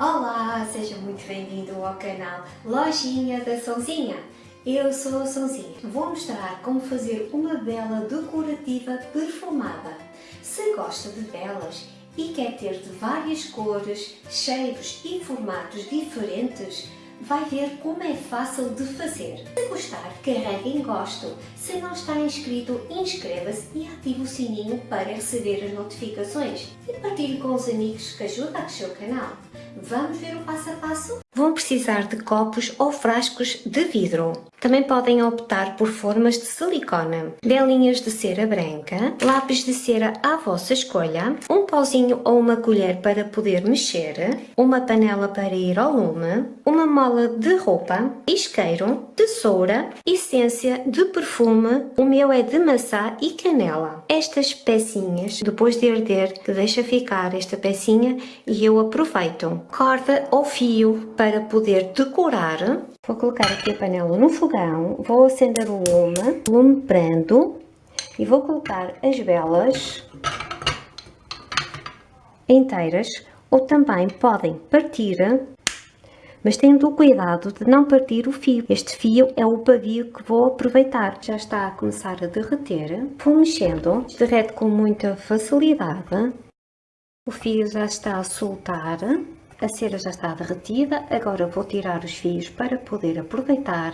Olá, seja muito bem-vindo ao canal Lojinha da Sonzinha. Eu sou a Sonzinha. Vou mostrar como fazer uma vela decorativa perfumada. Se gosta de velas e quer ter de várias cores, cheiros e formatos diferentes, vai ver como é fácil de fazer. Carregue em gosto. Se não está inscrito, inscreva-se e ative o sininho para receber as notificações. E partilhe com os amigos que ajudam a crescer o canal. Vamos ver o passo a passo? Vão precisar de copos ou frascos de vidro. Também podem optar por formas de silicone, velinhas de cera branca, lápis de cera à vossa escolha, um pauzinho ou uma colher para poder mexer, uma panela para ir ao lume, uma mola de roupa, isqueiro, tesoura, essência de perfume, o meu é de maçã e canela. Estas pecinhas, depois de arder, deixa ficar esta pecinha e eu aproveito. Corda ou fio para poder decorar. Vou colocar aqui a panela no fogão, vou acender o lume, lume prendo e vou colocar as velas inteiras ou também podem partir, mas tendo o cuidado de não partir o fio. Este fio é o pavio que vou aproveitar. Já está a começar a derreter. Vou mexendo, derrete com muita facilidade. O fio já está a soltar. A cera já está derretida, agora vou tirar os fios para poder aproveitar.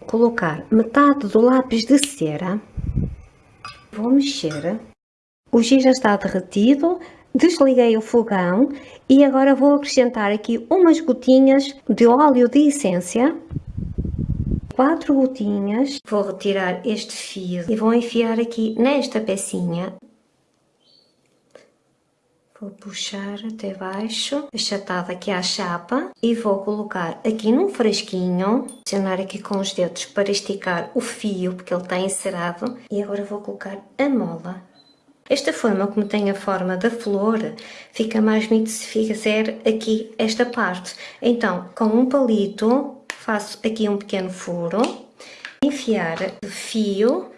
Colocar metade do lápis de cera. Vou mexer. O giz já está derretido, desliguei o fogão e agora vou acrescentar aqui umas gotinhas de óleo de essência. Quatro gotinhas. Vou retirar este fio e vou enfiar aqui nesta pecinha Vou puxar até baixo, achatado aqui à chapa e vou colocar aqui num frasquinho, acionar aqui com os dedos para esticar o fio, porque ele está encerado, e agora vou colocar a mola. Esta forma, como tem a forma da flor, fica mais bonito se fizer aqui esta parte. Então, com um palito, faço aqui um pequeno furo, enfiar o fio,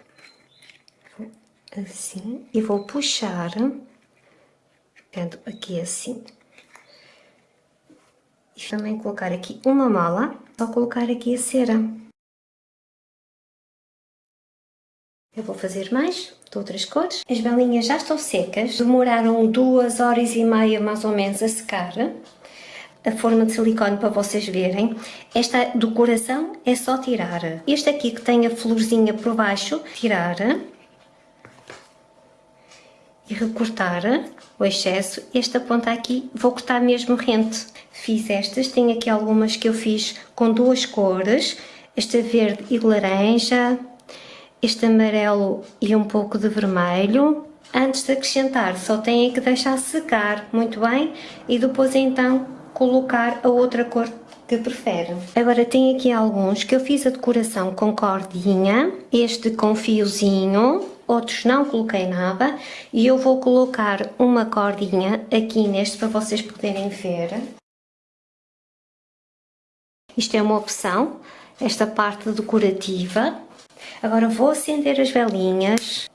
assim, e vou puxar ficando aqui assim. E também colocar aqui uma mala, só colocar aqui a cera. Eu vou fazer mais, de outras cores. As velinhas já estão secas, demoraram duas horas e meia mais ou menos a secar. A forma de silicone para vocês verem. Esta decoração é só tirar. Este aqui que tem a florzinha por baixo, tirar e recortar o excesso. Esta ponta aqui vou cortar mesmo rente. Fiz estas, tenho aqui algumas que eu fiz com duas cores, esta verde e laranja, este amarelo e um pouco de vermelho. Antes de acrescentar, só têm que deixar secar muito bem e depois então colocar a outra cor prefere. Agora tem aqui alguns que eu fiz a decoração com cordinha, este com fiozinho, outros não coloquei nada e eu vou colocar uma cordinha aqui neste para vocês poderem ver. Isto é uma opção, esta parte decorativa. Agora vou acender as velinhas.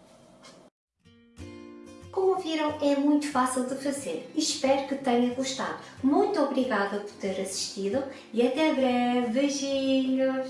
Viram, é muito fácil de fazer. Espero que tenha gostado. Muito obrigada por ter assistido e até breve. Beijinhos!